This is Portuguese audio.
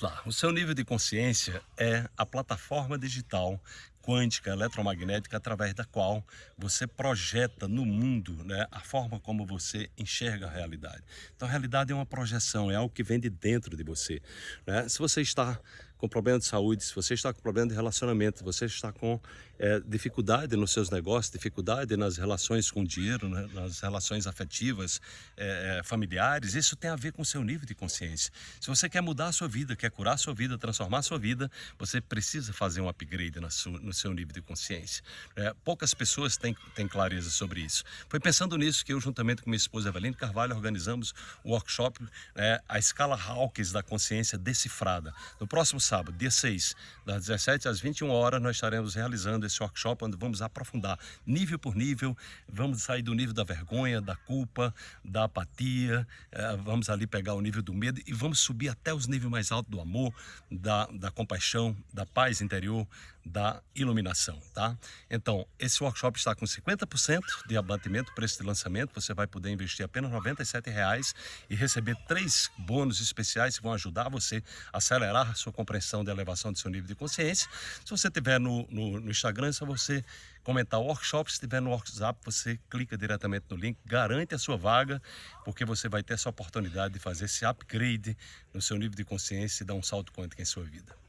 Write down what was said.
lá. O seu nível de consciência é a plataforma digital quântica eletromagnética através da qual você projeta no mundo né, a forma como você enxerga a realidade. Então a realidade é uma projeção, é algo que vem de dentro de você. Né? Se você está com problema de saúde, se você está com problema de relacionamento, se você está com é, dificuldade nos seus negócios, dificuldade nas relações com o dinheiro, né, nas relações afetivas, é, familiares, isso tem a ver com o seu nível de consciência. Se você quer mudar a sua vida, quer curar a sua vida, transformar a sua vida, você precisa fazer um upgrade sua, no seu nível de consciência. É, poucas pessoas têm, têm clareza sobre isso. Foi pensando nisso que eu, juntamente com minha esposa Eveline Carvalho, organizamos o workshop é, A Escala Hawkins da Consciência Decifrada. No próximo sábado, dia 6, das 17 às 21 horas, nós estaremos realizando esse workshop onde vamos aprofundar nível por nível, vamos sair do nível da vergonha, da culpa, da apatia, é, vamos ali pegar o nível do medo e vamos subir até os níveis mais altos do amor, da, da compaixão, da paz interior, da iluminação, tá? Então, esse workshop está com 50% de abatimento, preço de lançamento, você vai poder investir apenas 97 reais e receber três bônus especiais que vão ajudar você a acelerar a sua compreensão da elevação do seu nível de consciência. Se você tiver no, no, no Instagram, é só você comentar o workshop, se estiver no WhatsApp, você clica diretamente no link, garante a sua vaga, porque você vai ter essa oportunidade de fazer esse upgrade no seu nível de consciência e dar um salto quântico em sua vida.